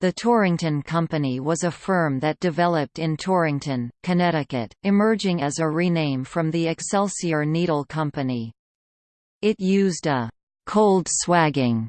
The Torrington Company was a firm that developed in Torrington, Connecticut, emerging as a rename from the Excelsior Needle Company. It used a «cold swagging»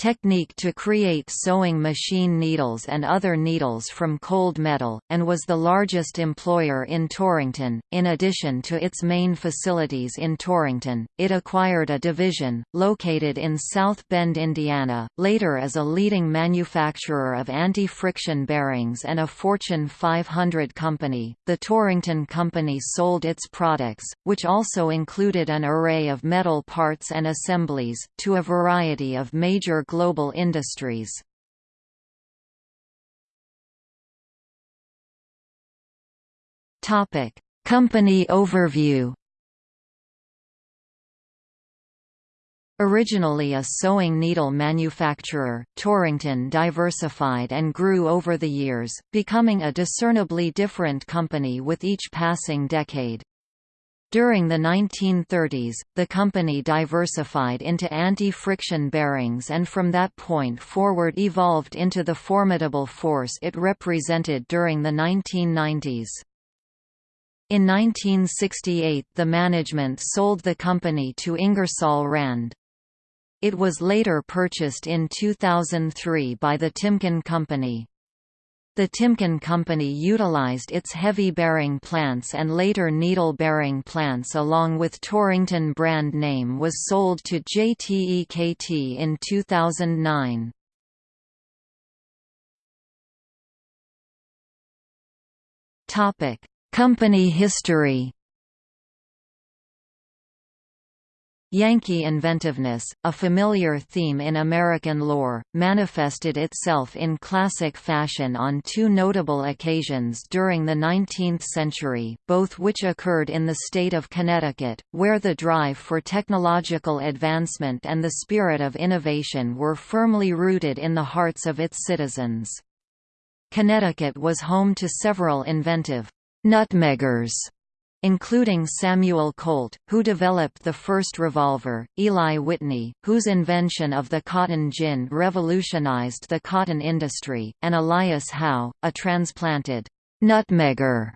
technique to create sewing machine needles and other needles from cold metal, and was the largest employer in Torrington. In addition to its main facilities in Torrington, it acquired a division, located in South Bend, Indiana, later as a leading manufacturer of anti friction bearings and a Fortune 500 company. The Torrington Company sold its products, which also included an array of metal parts and assemblies, to a variety of major global industries. Topic: Company overview. Originally a sewing needle manufacturer, Torrington diversified and grew over the years, becoming a discernibly different company with each passing decade. During the 1930s, the company diversified into anti-friction bearings and from that point forward evolved into the formidable force it represented during the 1990s. In 1968 the management sold the company to Ingersoll Rand. It was later purchased in 2003 by the Timken Company. The Timken Company utilized its heavy bearing plants and later needle bearing plants along with Torrington brand name was sold to JTEKT in 2009. Company history Yankee inventiveness, a familiar theme in American lore, manifested itself in classic fashion on two notable occasions during the 19th century, both which occurred in the state of Connecticut, where the drive for technological advancement and the spirit of innovation were firmly rooted in the hearts of its citizens. Connecticut was home to several inventive nutmeggers including Samuel Colt, who developed the first revolver, Eli Whitney, whose invention of the cotton gin revolutionized the cotton industry, and Elias Howe, a transplanted nutmegger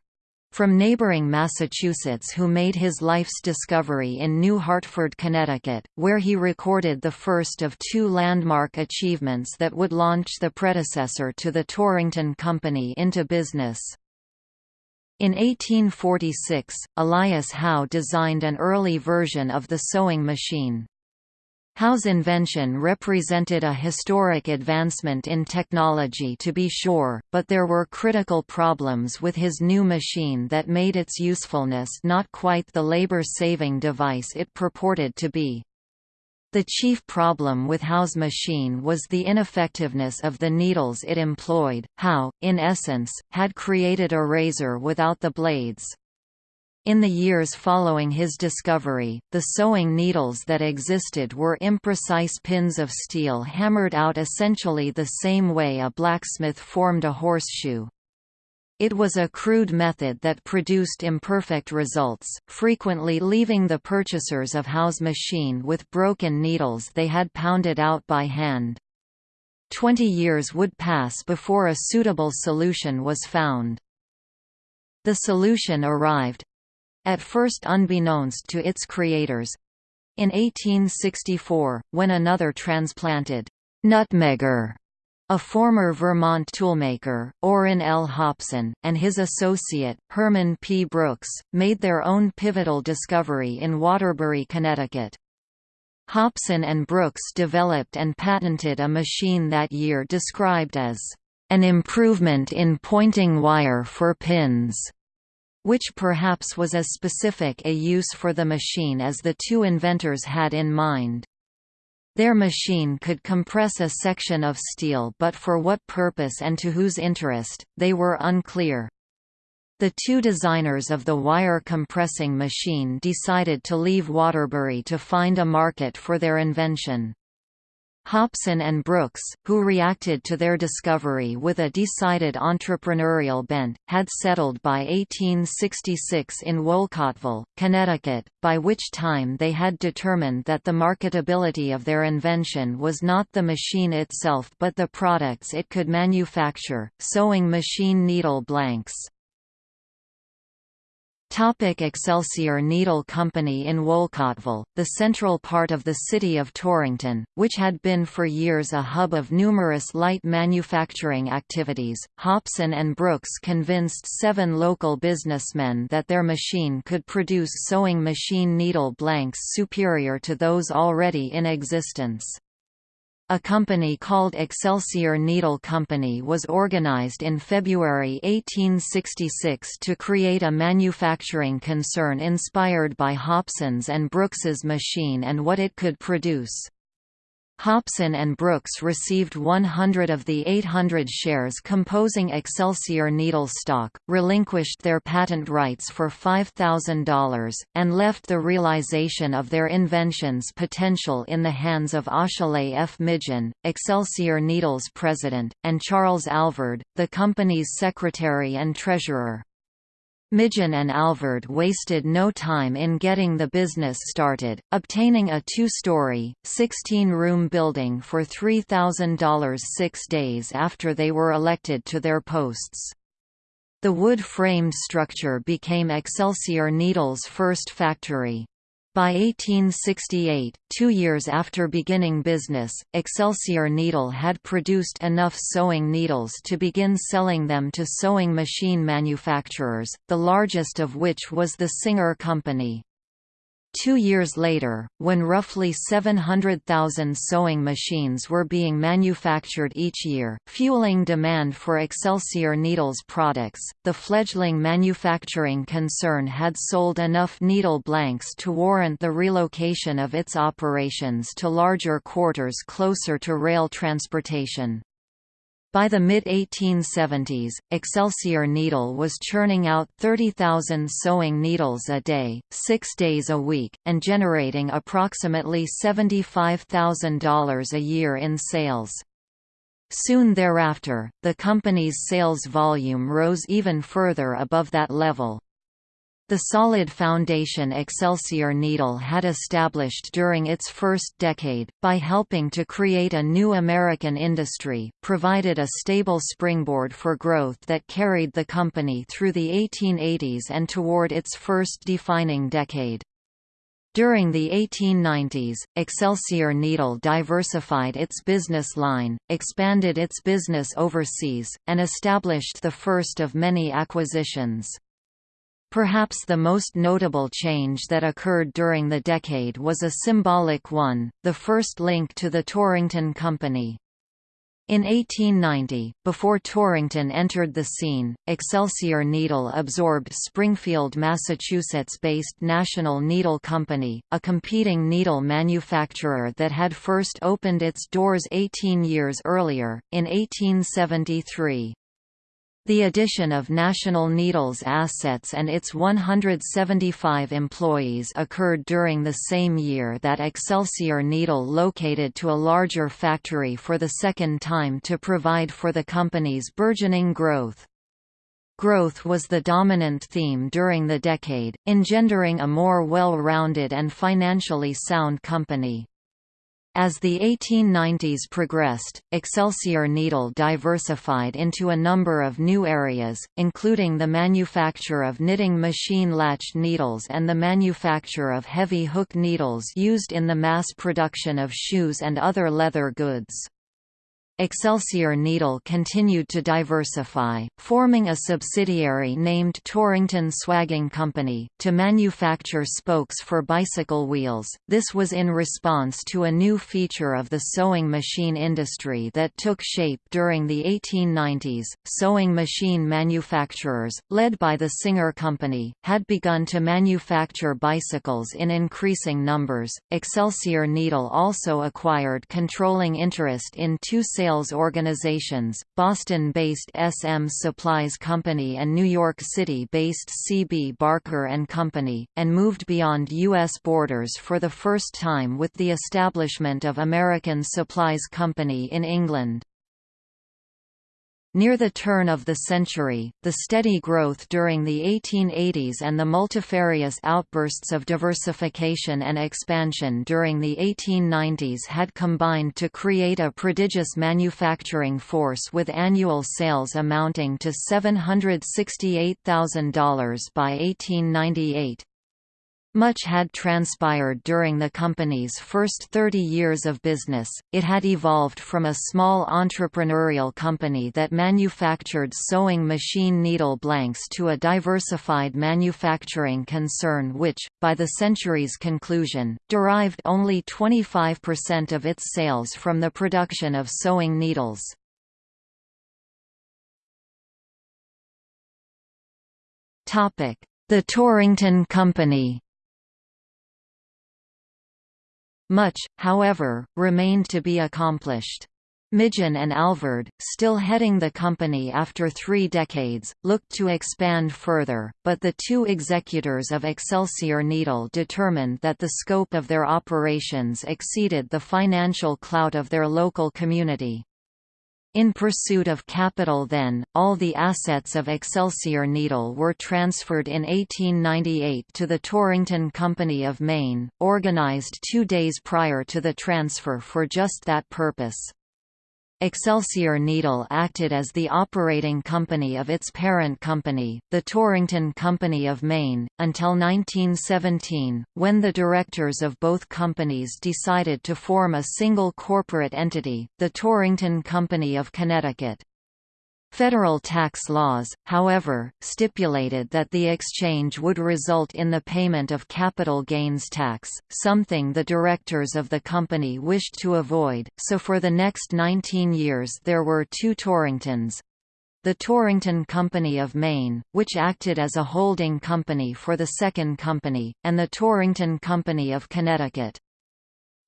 from neighboring Massachusetts who made his life's discovery in New Hartford, Connecticut, where he recorded the first of two landmark achievements that would launch the predecessor to the Torrington Company into business. In 1846, Elias Howe designed an early version of the sewing machine. Howe's invention represented a historic advancement in technology to be sure, but there were critical problems with his new machine that made its usefulness not quite the labor-saving device it purported to be. The chief problem with Howe's machine was the ineffectiveness of the needles it employed. Howe, in essence, had created a razor without the blades. In the years following his discovery, the sewing needles that existed were imprecise pins of steel hammered out essentially the same way a blacksmith formed a horseshoe. It was a crude method that produced imperfect results, frequently leaving the purchasers of Howe's machine with broken needles they had pounded out by hand. Twenty years would pass before a suitable solution was found. The solution arrived—at first unbeknownst to its creators—in 1864, when another transplanted nutmegger a former Vermont toolmaker, Orrin L. Hobson, and his associate, Herman P. Brooks, made their own pivotal discovery in Waterbury, Connecticut. Hobson and Brooks developed and patented a machine that year described as an improvement in pointing wire for pins, which perhaps was as specific a use for the machine as the two inventors had in mind. Their machine could compress a section of steel but for what purpose and to whose interest, they were unclear. The two designers of the wire compressing machine decided to leave Waterbury to find a market for their invention. Hobson and Brooks, who reacted to their discovery with a decided entrepreneurial bent, had settled by 1866 in Wolcottville, Connecticut, by which time they had determined that the marketability of their invention was not the machine itself but the products it could manufacture, sewing machine needle blanks. Topic Excelsior Needle Company in Wolcottville, the central part of the city of Torrington, which had been for years a hub of numerous light manufacturing activities. Hobson and Brooks convinced seven local businessmen that their machine could produce sewing machine needle blanks superior to those already in existence. A company called Excelsior Needle Company was organized in February 1866 to create a manufacturing concern inspired by Hobson's and Brooks's machine and what it could produce. Hobson and Brooks received 100 of the 800 shares composing Excelsior Needle stock, relinquished their patent rights for $5,000, and left the realization of their invention's potential in the hands of Achille F. Migeon, Excelsior Needle's president, and Charles Alvord, the company's secretary and treasurer. Migeon and Alvord wasted no time in getting the business started, obtaining a two-story, 16-room building for $3,000 six days after they were elected to their posts. The wood-framed structure became Excelsior Needle's first factory. By 1868, two years after beginning business, Excelsior Needle had produced enough sewing needles to begin selling them to sewing machine manufacturers, the largest of which was the Singer Company. Two years later, when roughly 700,000 sewing machines were being manufactured each year, fueling demand for Excelsior Needles products, the fledgling manufacturing concern had sold enough needle blanks to warrant the relocation of its operations to larger quarters closer to rail transportation. By the mid-1870s, Excelsior Needle was churning out 30,000 sewing needles a day, six days a week, and generating approximately $75,000 a year in sales. Soon thereafter, the company's sales volume rose even further above that level. The solid foundation Excelsior Needle had established during its first decade, by helping to create a new American industry, provided a stable springboard for growth that carried the company through the 1880s and toward its first defining decade. During the 1890s, Excelsior Needle diversified its business line, expanded its business overseas, and established the first of many acquisitions. Perhaps the most notable change that occurred during the decade was a symbolic one, the first link to the Torrington Company. In 1890, before Torrington entered the scene, Excelsior Needle absorbed Springfield, Massachusetts-based National Needle Company, a competing needle manufacturer that had first opened its doors 18 years earlier, in 1873. The addition of National Needle's assets and its 175 employees occurred during the same year that Excelsior Needle located to a larger factory for the second time to provide for the company's burgeoning growth. Growth was the dominant theme during the decade, engendering a more well-rounded and financially sound company. As the 1890s progressed, Excelsior Needle diversified into a number of new areas, including the manufacture of knitting machine latch needles and the manufacture of heavy hook needles used in the mass production of shoes and other leather goods. Excelsior Needle continued to diversify, forming a subsidiary named Torrington Swagging Company, to manufacture spokes for bicycle wheels. This was in response to a new feature of the sewing machine industry that took shape during the 1890s. Sewing machine manufacturers, led by the Singer Company, had begun to manufacture bicycles in increasing numbers. Excelsior Needle also acquired controlling interest in two sales organizations, Boston-based SM Supplies Company and New York City-based CB Barker Company, and moved beyond U.S. borders for the first time with the establishment of American Supplies Company in England. Near the turn of the century, the steady growth during the 1880s and the multifarious outbursts of diversification and expansion during the 1890s had combined to create a prodigious manufacturing force with annual sales amounting to $768,000 by 1898. Much had transpired during the company's first 30 years of business. It had evolved from a small entrepreneurial company that manufactured sewing machine needle blanks to a diversified manufacturing concern which, by the century's conclusion, derived only 25% of its sales from the production of sewing needles. The Torrington Company Much, however, remained to be accomplished. Migeon and Alvord, still heading the company after three decades, looked to expand further, but the two executors of Excelsior Needle determined that the scope of their operations exceeded the financial clout of their local community. In pursuit of capital then, all the assets of Excelsior Needle were transferred in 1898 to the Torrington Company of Maine, organized two days prior to the transfer for just that purpose. Excelsior Needle acted as the operating company of its parent company, the Torrington Company of Maine, until 1917, when the directors of both companies decided to form a single corporate entity, the Torrington Company of Connecticut. Federal tax laws, however, stipulated that the exchange would result in the payment of capital gains tax, something the directors of the company wished to avoid, so for the next 19 years there were two Torringtons, the Torrington Company of Maine, which acted as a holding company for the second company, and the Torrington Company of Connecticut.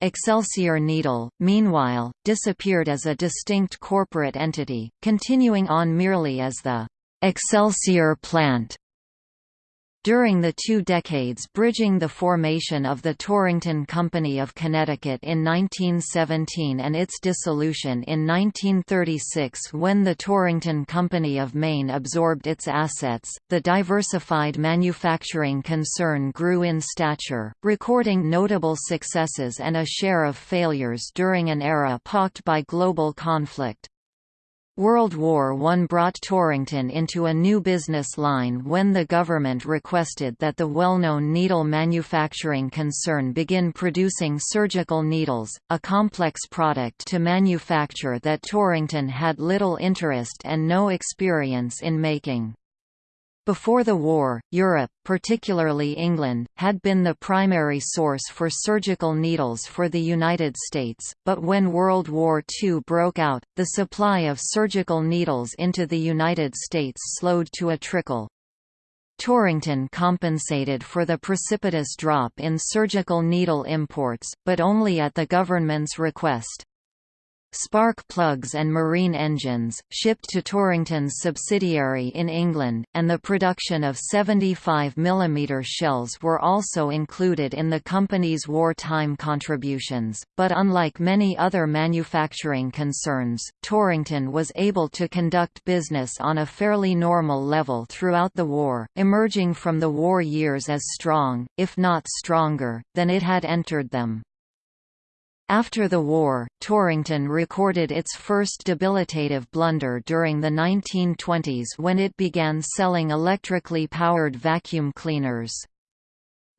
Excelsior Needle, meanwhile, disappeared as a distinct corporate entity, continuing on merely as the Excelsior Plant during the two decades bridging the formation of the Torrington Company of Connecticut in 1917 and its dissolution in 1936 when the Torrington Company of Maine absorbed its assets, the diversified manufacturing concern grew in stature, recording notable successes and a share of failures during an era pocked by global conflict. World War I brought Torrington into a new business line when the government requested that the well-known needle manufacturing concern begin producing surgical needles, a complex product to manufacture that Torrington had little interest and no experience in making. Before the war, Europe, particularly England, had been the primary source for surgical needles for the United States, but when World War II broke out, the supply of surgical needles into the United States slowed to a trickle. Torrington compensated for the precipitous drop in surgical needle imports, but only at the government's request. Spark plugs and marine engines, shipped to Torrington's subsidiary in England, and the production of 75 mm shells were also included in the company's wartime contributions, but unlike many other manufacturing concerns, Torrington was able to conduct business on a fairly normal level throughout the war, emerging from the war years as strong, if not stronger, than it had entered them. After the war, Torrington recorded its first debilitative blunder during the 1920s when it began selling electrically powered vacuum cleaners.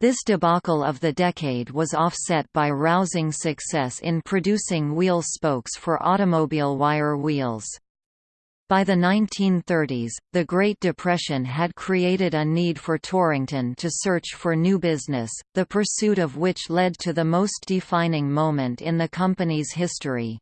This debacle of the decade was offset by rousing success in producing wheel spokes for automobile wire wheels. By the 1930s, the Great Depression had created a need for Torrington to search for new business, the pursuit of which led to the most defining moment in the company's history.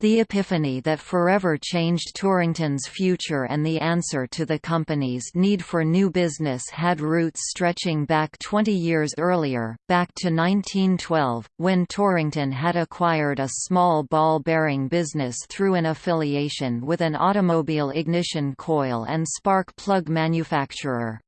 The epiphany that forever changed Torrington's future and the answer to the company's need for new business had roots stretching back 20 years earlier, back to 1912, when Torrington had acquired a small ball bearing business through an affiliation with an automobile ignition coil and spark plug manufacturer.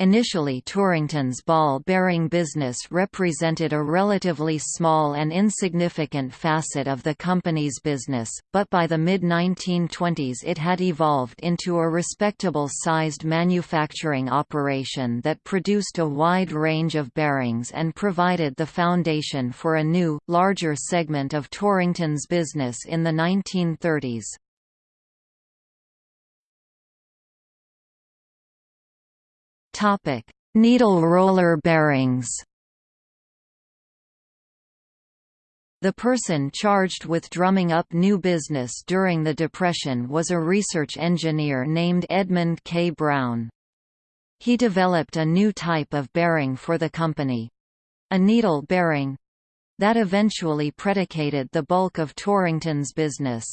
Initially Torrington's ball-bearing business represented a relatively small and insignificant facet of the company's business, but by the mid-1920s it had evolved into a respectable-sized manufacturing operation that produced a wide range of bearings and provided the foundation for a new, larger segment of Torrington's business in the 1930s. Needle roller bearings. The person charged with drumming up new business during the Depression was a research engineer named Edmund K. Brown. He developed a new type of bearing for the company—a needle bearing—that eventually predicated the bulk of Torrington's business.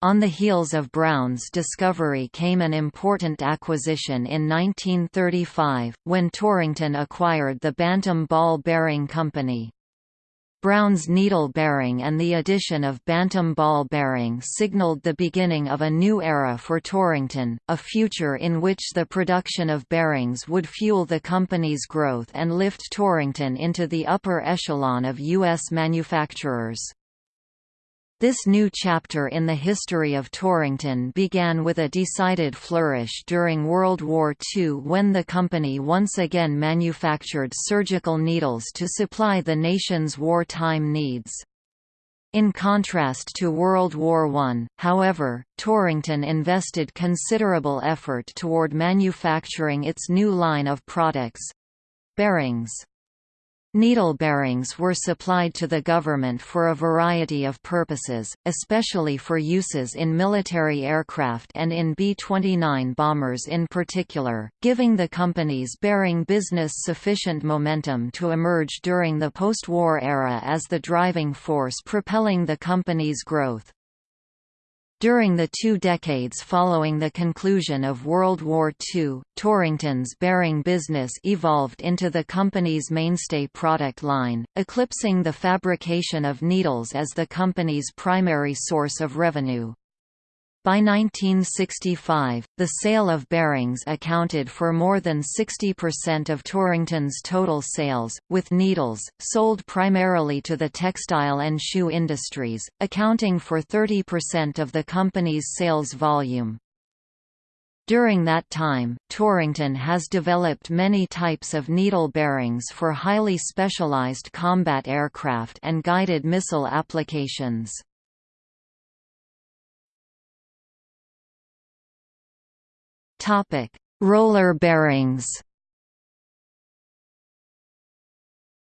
On the heels of Brown's discovery came an important acquisition in 1935, when Torrington acquired the Bantam Ball Bearing Company. Brown's needle bearing and the addition of Bantam ball bearing signaled the beginning of a new era for Torrington, a future in which the production of bearings would fuel the company's growth and lift Torrington into the upper echelon of U.S. manufacturers. This new chapter in the history of Torrington began with a decided flourish during World War II when the company once again manufactured surgical needles to supply the nation's wartime needs. In contrast to World War I, however, Torrington invested considerable effort toward manufacturing its new line of products—bearings. Needle bearings were supplied to the government for a variety of purposes, especially for uses in military aircraft and in B-29 bombers in particular, giving the company's bearing business sufficient momentum to emerge during the post-war era as the driving force propelling the company's growth. During the two decades following the conclusion of World War II, Torrington's bearing business evolved into the company's mainstay product line, eclipsing the fabrication of needles as the company's primary source of revenue. By 1965, the sale of bearings accounted for more than 60% of Torrington's total sales, with needles, sold primarily to the textile and shoe industries, accounting for 30% of the company's sales volume. During that time, Torrington has developed many types of needle bearings for highly specialized combat aircraft and guided missile applications. Topic: Roller bearings.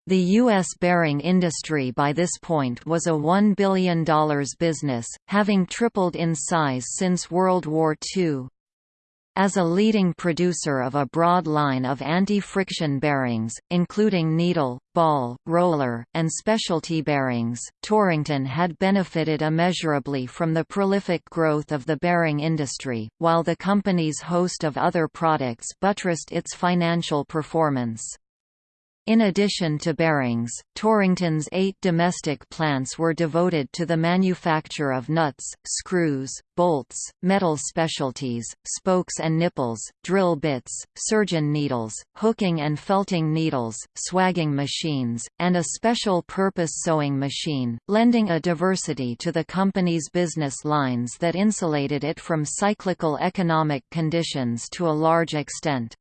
The U.S. bearing industry by this point was a $1 billion business, having tripled in size since World War II. As a leading producer of a broad line of anti-friction bearings, including needle, ball, roller, and specialty bearings, Torrington had benefited immeasurably from the prolific growth of the bearing industry, while the company's host of other products buttressed its financial performance. In addition to bearings, Torrington's eight domestic plants were devoted to the manufacture of nuts, screws, bolts, metal specialties, spokes and nipples, drill bits, surgeon needles, hooking and felting needles, swagging machines, and a special-purpose sewing machine, lending a diversity to the company's business lines that insulated it from cyclical economic conditions to a large extent.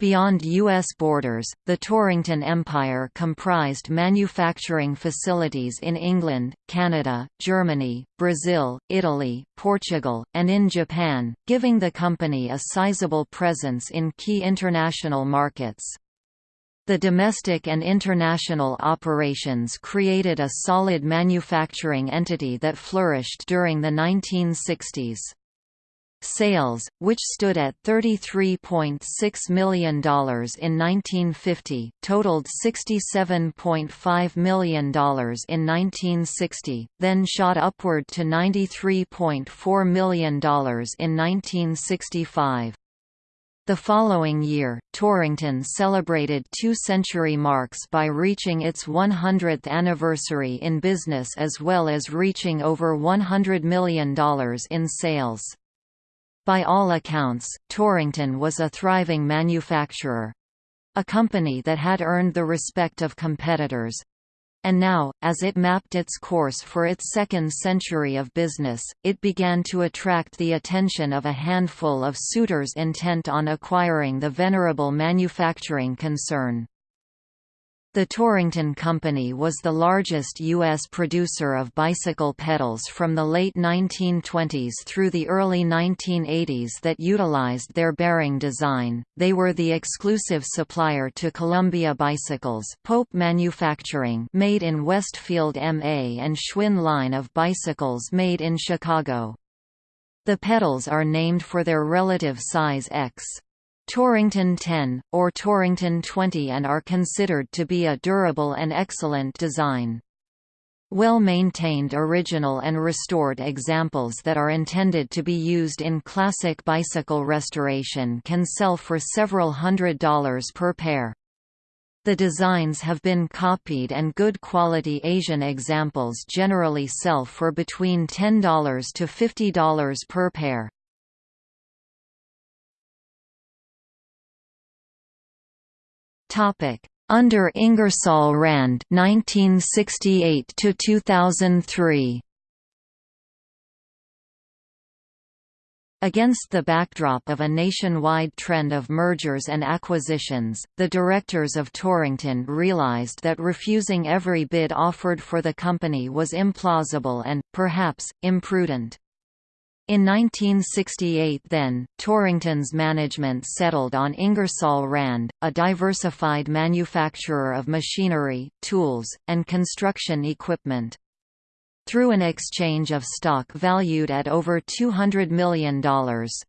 Beyond U.S. borders, the Torrington Empire comprised manufacturing facilities in England, Canada, Germany, Brazil, Italy, Portugal, and in Japan, giving the company a sizable presence in key international markets. The domestic and international operations created a solid manufacturing entity that flourished during the 1960s. Sales, which stood at $33.6 million in 1950, totaled $67.5 million in 1960, then shot upward to $93.4 million in 1965. The following year, Torrington celebrated two century marks by reaching its 100th anniversary in business as well as reaching over $100 million in sales. By all accounts, Torrington was a thriving manufacturer. A company that had earned the respect of competitors. And now, as it mapped its course for its second century of business, it began to attract the attention of a handful of suitors intent on acquiring the venerable manufacturing concern. The Torrington Company was the largest U.S. producer of bicycle pedals from the late 1920s through the early 1980s that utilized their bearing design. They were the exclusive supplier to Columbia Bicycles, Pope Manufacturing, made in Westfield, MA, and Schwinn line of bicycles made in Chicago. The pedals are named for their relative size X. Torrington 10, or Torrington 20 and are considered to be a durable and excellent design. Well-maintained original and restored examples that are intended to be used in classic bicycle restoration can sell for several hundred dollars per pair. The designs have been copied and good quality Asian examples generally sell for between $10 to $50 per pair. Topic: Under Ingersoll Rand 1968 to 2003. Against the backdrop of a nationwide trend of mergers and acquisitions, the directors of Torrington realized that refusing every bid offered for the company was implausible and, perhaps, imprudent. In 1968 then, Torrington's management settled on Ingersoll Rand, a diversified manufacturer of machinery, tools, and construction equipment. Through an exchange of stock valued at over $200 million,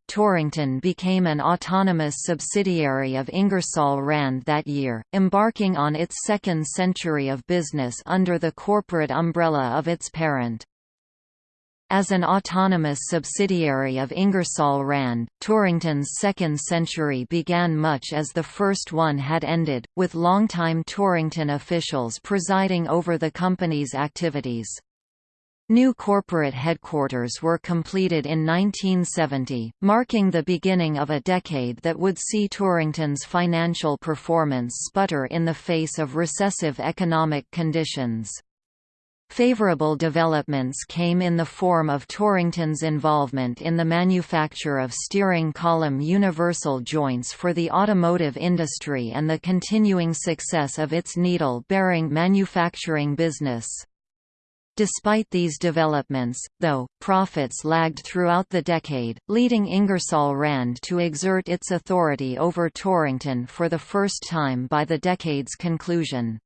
Torrington became an autonomous subsidiary of Ingersoll Rand that year, embarking on its second century of business under the corporate umbrella of its parent. As an autonomous subsidiary of Ingersoll Rand, Torrington's second century began much as the first one had ended, with longtime Torrington officials presiding over the company's activities. New corporate headquarters were completed in 1970, marking the beginning of a decade that would see Torrington's financial performance sputter in the face of recessive economic conditions. Favorable developments came in the form of Torrington's involvement in the manufacture of steering column universal joints for the automotive industry and the continuing success of its needle-bearing manufacturing business. Despite these developments, though, profits lagged throughout the decade, leading Ingersoll Rand to exert its authority over Torrington for the first time by the decade's conclusion.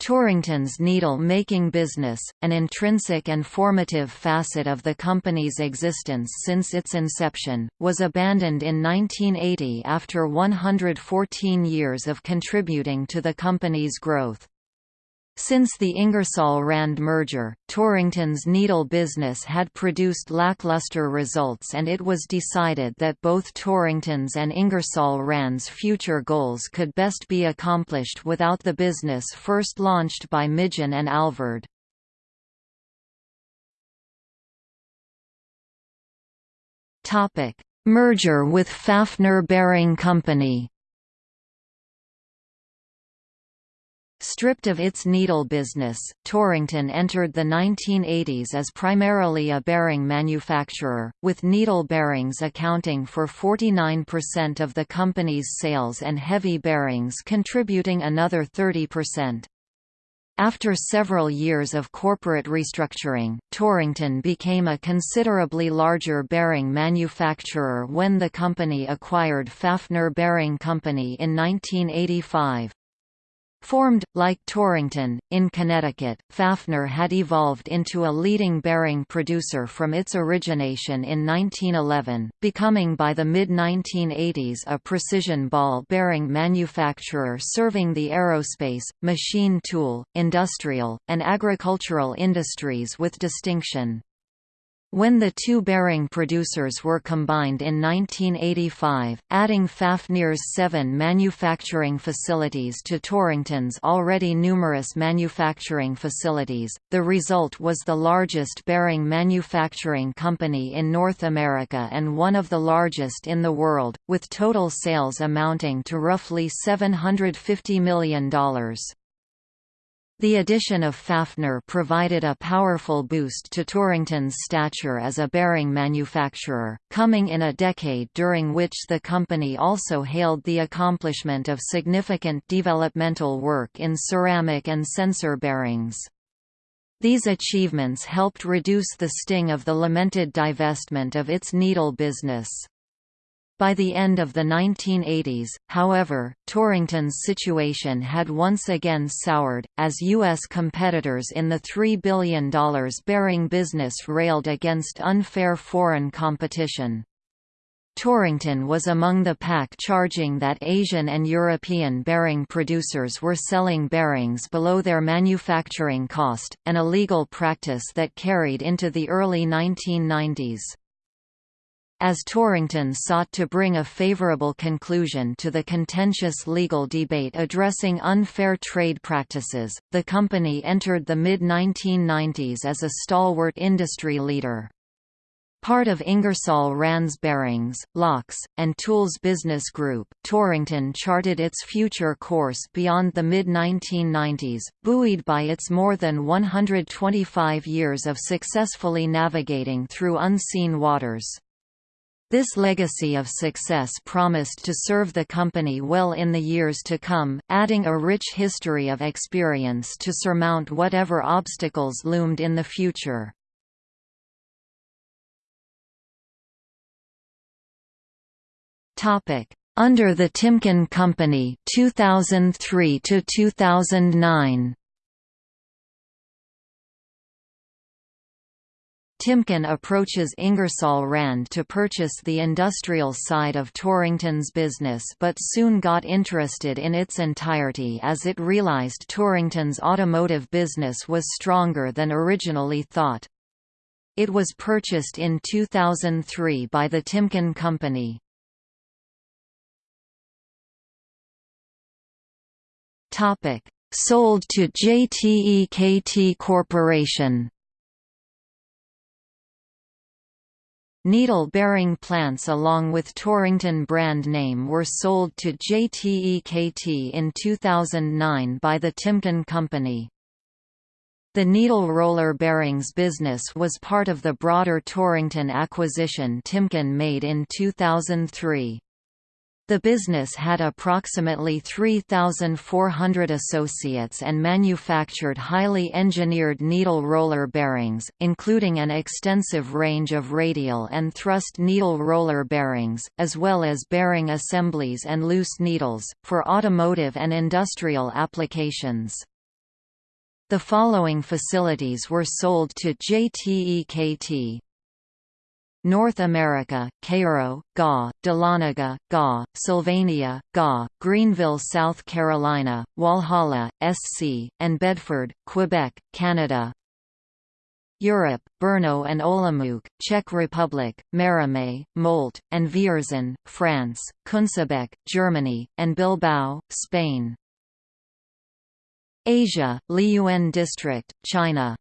Torrington's needle-making business, an intrinsic and formative facet of the company's existence since its inception, was abandoned in 1980 after 114 years of contributing to the company's growth. Since the Ingersoll-Rand merger, Torrington's needle business had produced lackluster results and it was decided that both Torrington's and Ingersoll-Rand's future goals could best be accomplished without the business first launched by Migeon and Alvord. Merger with Fafnir Bearing Company Stripped of its needle business, Torrington entered the 1980s as primarily a bearing manufacturer, with needle bearings accounting for 49% of the company's sales and heavy bearings contributing another 30%. After several years of corporate restructuring, Torrington became a considerably larger bearing manufacturer when the company acquired Fafnir Bearing Company in 1985. Formed, like Torrington, in Connecticut, Fafnir had evolved into a leading bearing producer from its origination in 1911, becoming by the mid-1980s a precision ball bearing manufacturer serving the aerospace, machine tool, industrial, and agricultural industries with distinction. When the two bearing producers were combined in 1985, adding Fafnir's seven manufacturing facilities to Torrington's already numerous manufacturing facilities, the result was the largest bearing manufacturing company in North America and one of the largest in the world, with total sales amounting to roughly $750 million. The addition of Fafnir provided a powerful boost to Torrington's stature as a bearing manufacturer, coming in a decade during which the company also hailed the accomplishment of significant developmental work in ceramic and sensor bearings. These achievements helped reduce the sting of the lamented divestment of its needle business. By the end of the 1980s, however, Torrington's situation had once again soured, as U.S. competitors in the $3 billion bearing business railed against unfair foreign competition. Torrington was among the pack charging that Asian and European bearing producers were selling bearings below their manufacturing cost, an illegal practice that carried into the early 1990s. As Torrington sought to bring a favorable conclusion to the contentious legal debate addressing unfair trade practices, the company entered the mid-1990s as a stalwart industry leader. Part of Ingersoll Rand's Bearings, Locks, and Tools business group, Torrington charted its future course beyond the mid-1990s, buoyed by its more than 125 years of successfully navigating through unseen waters. This legacy of success promised to serve the company well in the years to come, adding a rich history of experience to surmount whatever obstacles loomed in the future. Under the Timken Company 2003 to 2009 Timken approaches Ingersoll Rand to purchase the industrial side of Torrington's business but soon got interested in its entirety as it realized Torrington's automotive business was stronger than originally thought. It was purchased in 2003 by the Timken Company. Sold to JTEKT Corporation Needle-bearing plants along with Torrington brand name were sold to JTEKT in 2009 by the Timken Company. The needle roller bearings business was part of the broader Torrington acquisition Timken made in 2003. The business had approximately 3,400 associates and manufactured highly engineered needle roller bearings, including an extensive range of radial and thrust needle roller bearings, as well as bearing assemblies and loose needles, for automotive and industrial applications. The following facilities were sold to JTEKT North America, Cairo, GA, Dahlonega, GA, Sylvania, GA, Greenville, South Carolina, Walhalla, SC, and Bedford, Quebec, Canada. Europe, Brno and Olomouc, Czech Republic, Maromme, Moult, and Vierzon, France, Kunzebek, Germany, and Bilbao, Spain. Asia, Liuan District, China